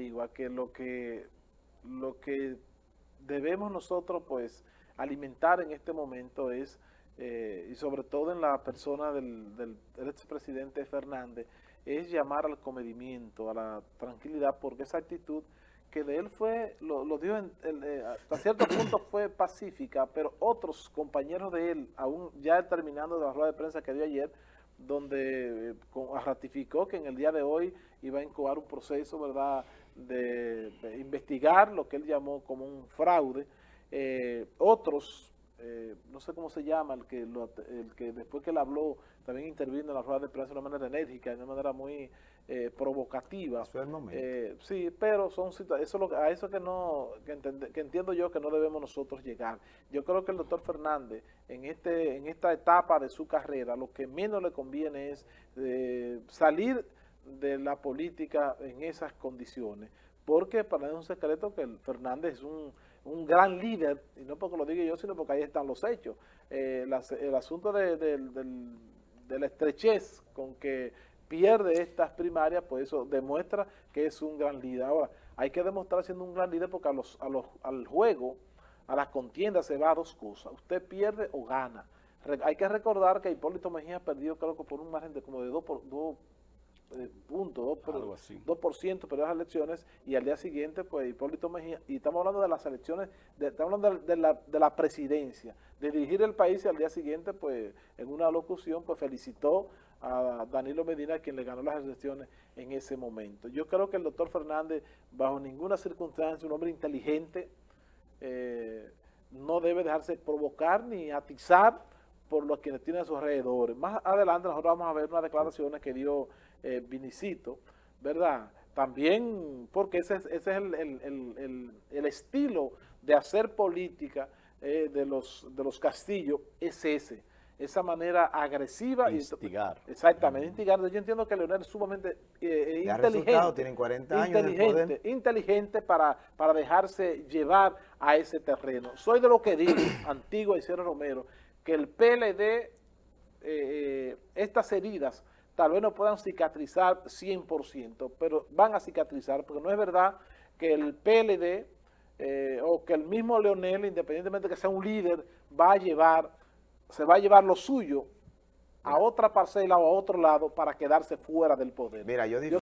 Antigua, que lo que, lo que debemos nosotros pues alimentar en este momento es, eh, y sobre todo en la persona del, del, expresidente Fernández, es llamar al comedimiento, a la tranquilidad, porque esa actitud que de él fue, lo, dio en, eh, hasta cierto punto fue pacífica, pero otros compañeros de él, aún ya terminando de la rueda de prensa que dio ayer, donde eh, ratificó que en el día de hoy iba a incoar un proceso, ¿verdad?, de, investigar lo que él llamó como un fraude. Eh, otros, eh, no sé cómo se llama, el que, el que después que él habló, también intervino en la rueda de prensa de una manera enérgica, de una manera muy provocativa. sí, pero son eso a eso que no que, entiendo yo que no debemos nosotros llegar. Yo creo que el doctor Fernández en este en esta etapa de su carrera lo que menos le conviene es salir de la política en esas condiciones. Porque para no es un secreto que Fernández es un, un, gran líder, y no porque lo diga yo, sino porque ahí están los hechos. Eh, el asunto de, de, la estrechez con que pierde estas primarias, pues eso demuestra que es un gran líder. Ahora, hay que demostrar siendo un gran líder porque a los, a los, al juego, a las contiendas se va a dos cosas. Usted pierde o gana. Re, hay que recordar que Hipólito Mejía perdió creo que por un margen de como de 2 por 2 2%, por, 2 pero las elecciones, y al día siguiente, pues Hipólito Mejía, y estamos hablando de las elecciones, de, estamos hablando de, la, de la presidencia, de dirigir el país, y al día siguiente, pues en una locución, pues felicitó a Danilo Medina, quien le ganó las elecciones en ese momento. Yo creo que el doctor Fernández, bajo ninguna circunstancia, un hombre inteligente, eh, no debe dejarse provocar ni atizar por los que tiene a sus alrededores. Más adelante nosotros vamos a ver unas declaraciones que dio eh, Vinicito, ¿verdad? También porque ese, ese es el, el, el, estilo de hacer política eh, de, los, de los castillos, es ese esa manera agresiva. Instigar. Y, exactamente, instigar. Yo entiendo que Leonel es sumamente eh, inteligente. tienen 40 años inteligente, inteligente para, para dejarse llevar a ese terreno. Soy de lo que digo, Antigua y Romero, que el PLD, eh, eh, estas heridas, tal vez no puedan cicatrizar 100%, pero van a cicatrizar, porque no es verdad que el PLD eh, o que el mismo Leonel, independientemente de que sea un líder, va a llevar, se va a llevar lo suyo a otra parcela o a otro lado para quedarse fuera del poder. Mira, yo